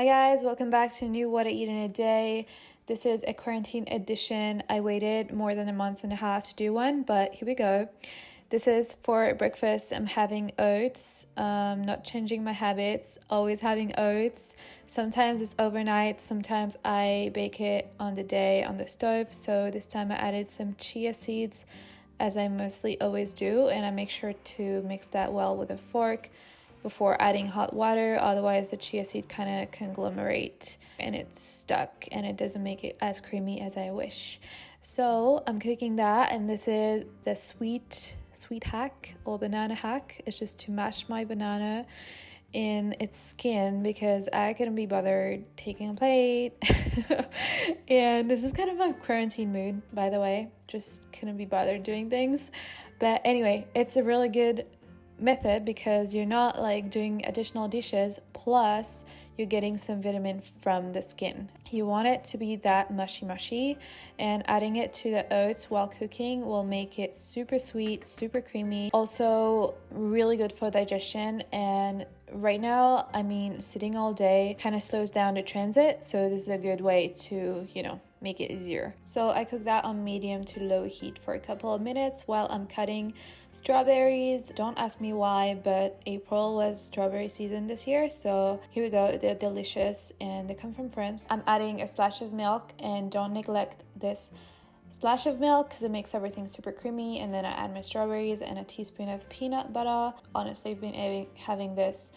Hi guys, welcome back to new What I Eat in a Day. This is a quarantine edition. I waited more than a month and a half to do one, but here we go. This is for breakfast. I'm having oats, um, not changing my habits, always having oats. Sometimes it's overnight, sometimes I bake it on the day on the stove. So this time I added some chia seeds, as I mostly always do, and I make sure to mix that well with a fork before adding hot water otherwise the chia seed kind of conglomerate and it's stuck and it doesn't make it as creamy as I wish. So I'm cooking that and this is the sweet sweet hack or banana hack. It's just to mash my banana in its skin because I couldn't be bothered taking a plate. and this is kind of my quarantine mood, by the way. Just couldn't be bothered doing things. But anyway, it's a really good method because you're not like doing additional dishes plus you're getting some vitamin from the skin. You want it to be that mushy mushy and adding it to the oats while cooking will make it super sweet, super creamy. Also really good for digestion and right now, I mean sitting all day kind of slows down the transit, so this is a good way to, you know, make it easier. So I cook that on medium to low heat for a couple of minutes while I'm cutting strawberries. Don't ask me why, but April was strawberry season this year. So here we go. They're delicious and they come from France. I'm adding a splash of milk and don't neglect this splash of milk because it makes everything super creamy and then I add my strawberries and a teaspoon of peanut butter. Honestly, I've been having this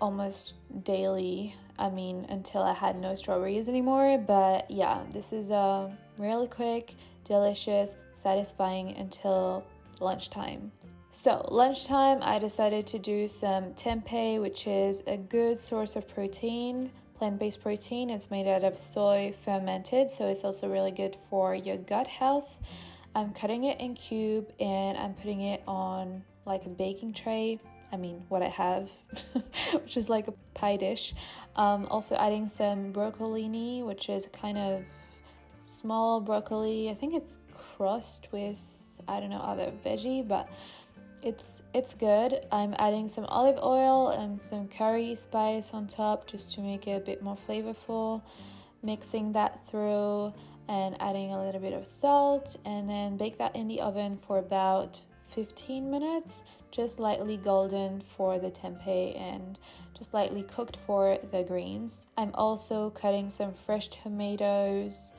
almost daily. I mean, until I had no strawberries anymore. But yeah, this is uh, really quick, delicious, satisfying until lunchtime. So, lunchtime, I decided to do some tempeh, which is a good source of protein, plant based protein. It's made out of soy fermented, so it's also really good for your gut health. I'm cutting it in cube and I'm putting it on like a baking tray I mean, what I have, which is like a pie dish. Um, also, adding some broccolini, which is kind of small broccoli. I think it's crossed with I don't know other veggie, but it's it's good. I'm adding some olive oil and some curry spice on top just to make it a bit more flavorful. Mixing that through and adding a little bit of salt, and then bake that in the oven for about 15 minutes, just lightly golden for the tempeh and just lightly cooked for the greens. I'm also cutting some fresh tomatoes.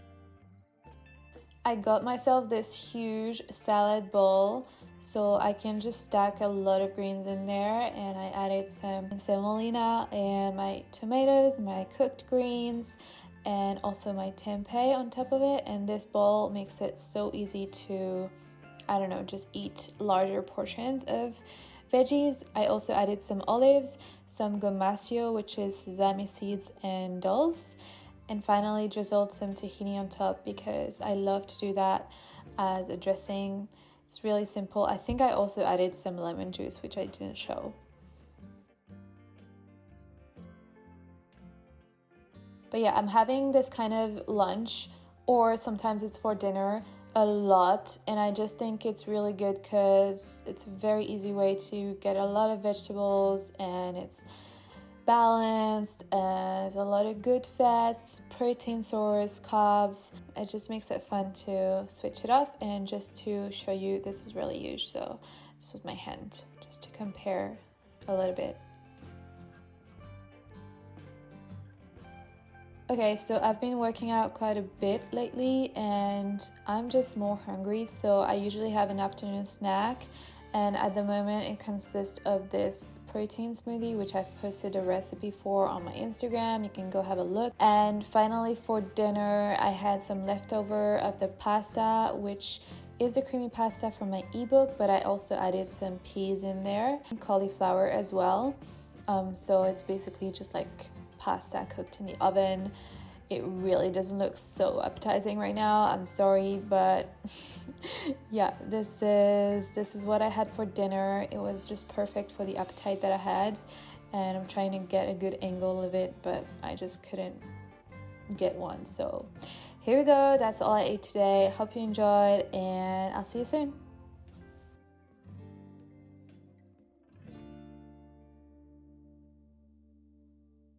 I got myself this huge salad bowl so I can just stack a lot of greens in there and I added some semolina and my tomatoes, my cooked greens and also my tempeh on top of it and this bowl makes it so easy to I don't know, just eat larger portions of veggies. I also added some olives, some gomasio, which is sesame seeds and dulse, and finally drizzled some tahini on top because I love to do that as a dressing. It's really simple. I think I also added some lemon juice, which I didn't show. But yeah, I'm having this kind of lunch, or sometimes it's for dinner a lot and I just think it's really good because it's a very easy way to get a lot of vegetables and it's balanced there's a lot of good fats, protein source, carbs. It just makes it fun to switch it off and just to show you this is really huge. So this was my hand just to compare a little bit. Okay, so I've been working out quite a bit lately and I'm just more hungry, so I usually have an afternoon snack. And at the moment, it consists of this protein smoothie, which I've posted a recipe for on my Instagram. You can go have a look. And finally, for dinner, I had some leftover of the pasta, which is the creamy pasta from my ebook, but I also added some peas in there, and cauliflower as well. Um, so it's basically just like pasta cooked in the oven. It really doesn't look so appetizing right now. I'm sorry, but yeah, this is this is what I had for dinner. It was just perfect for the appetite that I had, and I'm trying to get a good angle of it, but I just couldn't get one. So here we go. That's all I ate today. Hope you enjoyed, and I'll see you soon.